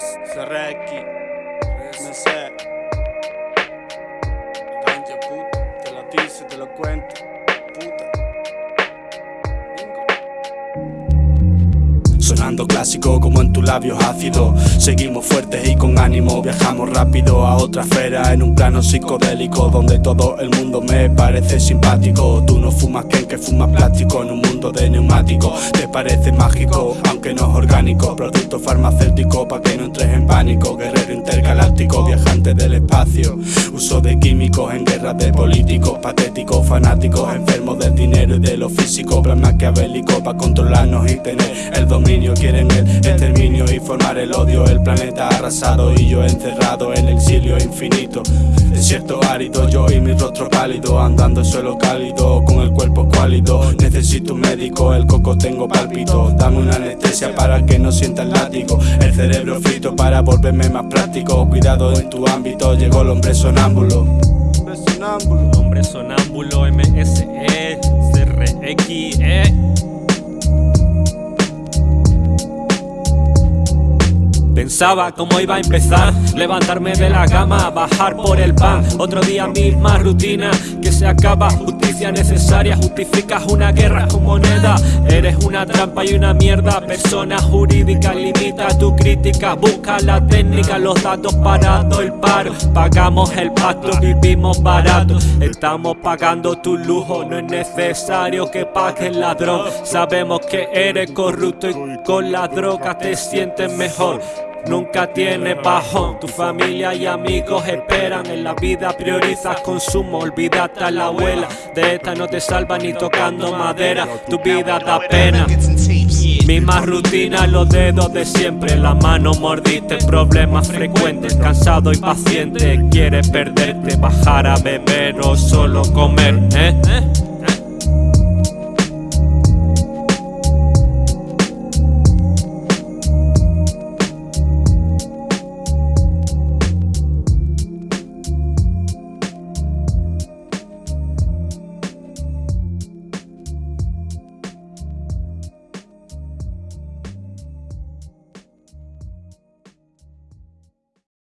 Serreki, me sé. Ganja puta, te lo dice, te lo cuento. Sonando clásico como en tus labios ácidos. Seguimos fuertes y con ánimo Viajamos rápido a otra esfera En un plano psicodélico Donde todo el mundo me parece simpático. Tú no fumas que que fumas plástico En un mundo de neumáticos. Te parece mágico aunque no es orgánico. Producto farmacéutico pa' que no entres en pánico. Guerrero intergaláctico, viajante del espacio Uso de químicos en guerras de políticos Patéticos, fanáticos, enfermos del dinero y de lo físico Plan maquiavélico pa' controlarnos y tener el dominio quieren el exterminio y formar el odio El planeta arrasado y yo encerrado en exilio infinito. Desierto árido, yo y mi rostro pálido Andando en suelo cálido, con el cuerpo cuálido. Necesito un médico, el coco tengo pálpito. Dame una anestesia para que no sienta el látigo. El cerebro frito para volverme más práctico. Cuidado en tu ámbito, llegó el hombre sonámbulo. Hombre sonámbulo, hombre sonámbulo, Pensaba cómo iba a empezar, levantarme de la cama, bajar por el pan. Otro día misma rutina que se acaba. Justicia necesaria, justificas una guerra con moneda. Eres una trampa y una mierda. Persona jurídica, limita tu crítica. Busca la técnica, los datos parados, el paro Pagamos el pacto, vivimos barato. Estamos pagando tu lujo, no es necesario que pague el ladrón. Sabemos que eres corrupto y con la droga te sientes mejor Nunca tiene bajón, tu familia y amigos esperan. En la vida priorizas consumo, olvídate a la abuela. De esta no te salva ni tocando madera, tu vida da pena. Misma rutina, los dedos de siempre. La mano mordiste, problemas frecuentes. Cansado y paciente, quieres perderte. Bajar a beber o solo comer, ¿eh?